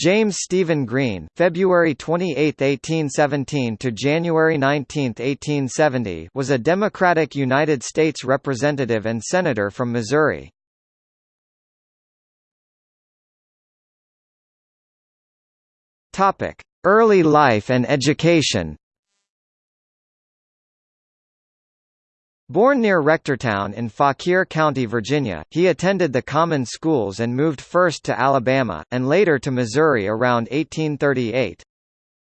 James Stephen Green, February 28, 1817 to January 19, 1870, was a Democratic United States representative and senator from Missouri. Topic: Early life and education. Born near Rectortown in Fauquier County, Virginia, he attended the common schools and moved first to Alabama, and later to Missouri around 1838.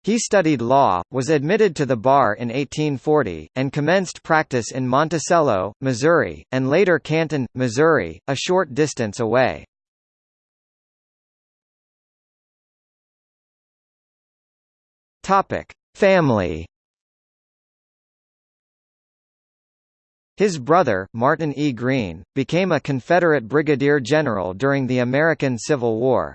He studied law, was admitted to the bar in 1840, and commenced practice in Monticello, Missouri, and later Canton, Missouri, a short distance away. Family His brother, Martin E. Green, became a Confederate brigadier general during the American Civil War.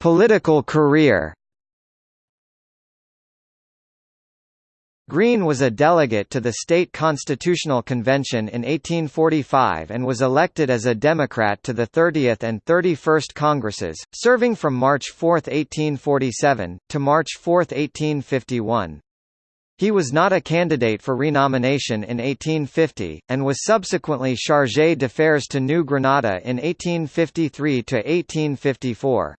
Political career Green was a delegate to the State Constitutional Convention in 1845 and was elected as a Democrat to the 30th and 31st Congresses, serving from March 4, 1847, to March 4, 1851. He was not a candidate for renomination in 1850, and was subsequently chargé d'affaires to New Granada in 1853–1854.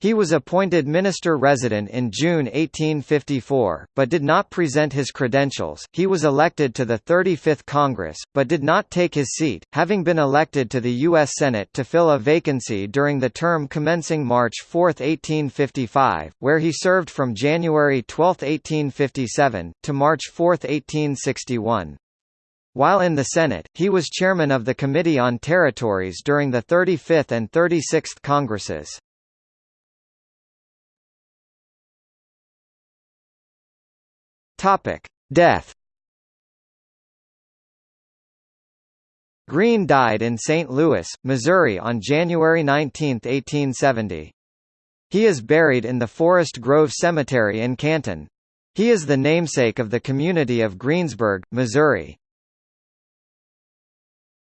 He was appointed minister-resident in June 1854, but did not present his credentials. He was elected to the 35th Congress, but did not take his seat, having been elected to the U.S. Senate to fill a vacancy during the term commencing March 4, 1855, where he served from January 12, 1857, to March 4, 1861. While in the Senate, he was chairman of the Committee on Territories during the 35th and 36th Congresses. Topic: Death. Green died in St. Louis, Missouri on January 19, 1870. He is buried in the Forest Grove Cemetery in Canton. He is the namesake of the community of Greensburg, Missouri.